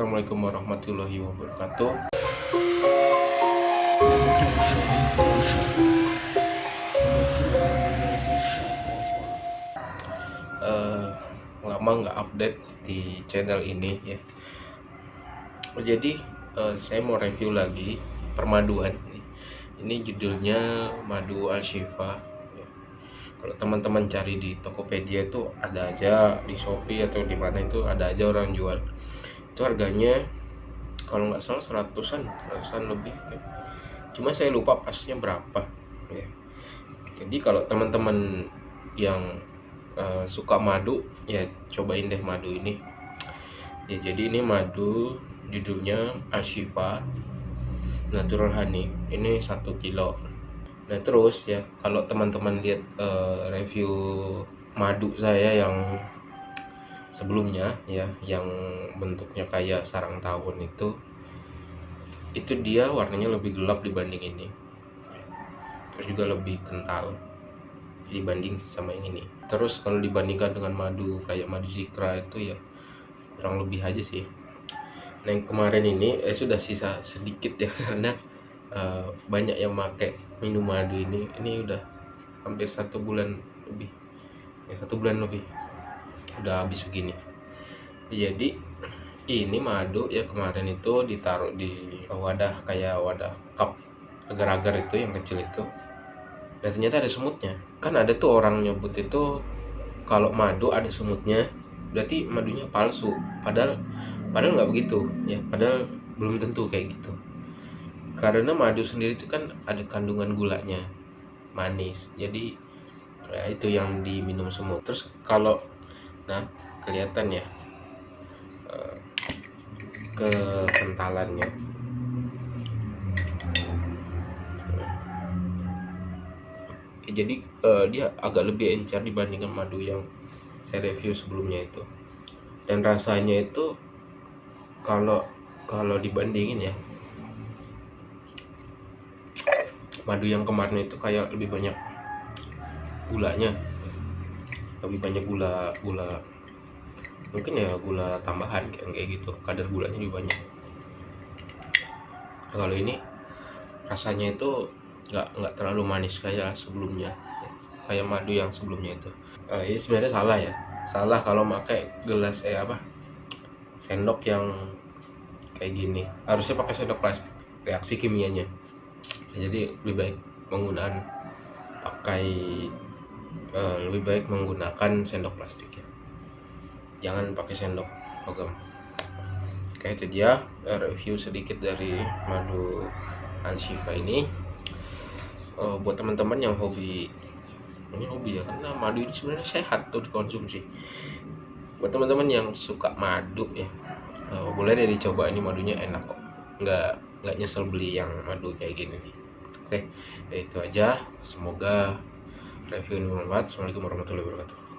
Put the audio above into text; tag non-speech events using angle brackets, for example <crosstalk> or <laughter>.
Assalamualaikum warahmatullahi wabarakatuh. Uh, lama nggak update di channel ini ya. Jadi uh, saya mau review lagi permaduan. Ini judulnya madu al shifa kalau teman-teman cari di Tokopedia itu ada aja di Shopee atau di mana itu ada aja orang jual itu harganya kalau nggak salah seratusan seratusan lebih cuma saya lupa pasnya berapa ya. Jadi kalau teman-teman yang uh, suka madu ya cobain deh madu ini. Ya jadi ini madu judulnya Ashifa Natural Honey. Ini satu kilo. Nah terus ya kalau teman-teman lihat uh, review madu saya yang sebelumnya ya yang bentuknya kayak sarang tawon itu itu dia warnanya lebih gelap dibanding ini. Terus juga lebih kental dibanding sama yang ini. Terus kalau dibandingkan dengan madu kayak madu zikra itu ya kurang lebih aja sih. Nah yang kemarin ini eh sudah sisa sedikit ya <laughs> karena uh, banyak yang pakai minum madu ini. Ini udah hampir satu bulan lebih ya satu bulan lebih udah habis segini. Jadi ini madu ya kemarin itu ditaruh di wadah kayak wadah cup agar-agar itu yang kecil itu. Dan ternyata ada semutnya. Kan ada tuh orang nyebut itu kalau madu ada semutnya berarti madunya palsu. Padahal padahal nggak begitu ya. Padahal belum tentu kayak gitu. Karena madu sendiri itu kan ada kandungan gulanya manis. Jadi ya itu yang diminum semua terus kalau nah kelihatan ya eh, kekentalannya. Jadi uh, dia agak lebih encer dibandingkan madu yang saya review sebelumnya itu. Dan rasanya itu kalau kalau dibandingin ya madu yang kemarin itu kayak lebih banyak gulanya lebih banyak gula gula mungkin ya gula tambahan kayak kayak gitu. Kadar gulanya lebih banyak. Nah, kalau ini rasanya itu nggak nggak terlalu manis kayak sebelumnya. Kayak madu yang sebelumnya itu. Uh, ini sebenarnya salah ya. Salah kalau pakai gelas eh apa? Sendok yang kayak gini. Harusnya pakai sendok plastik. Reaksi kimianya. Jadi lebih baik menggunakan pakai uh, lebih baik menggunakan sendok plastik ya. Jangan pakai sendok logam. Oke itu dia review sedikit dari madu Alshifa ini. Uh, buat teman-teman yang hobi ini hobi ya karena madu ini sebenarnya sehat tuh dikonsumsi. Buat teman-teman yang suka madu ya uh, boleh deh dicoba ini madunya enak kok. Nggak nggak nyesel beli yang madu kayak gini nih. Oke itu aja. Semoga review ini bermanfaat assalamualaikum warahmatullahi wabarakatuh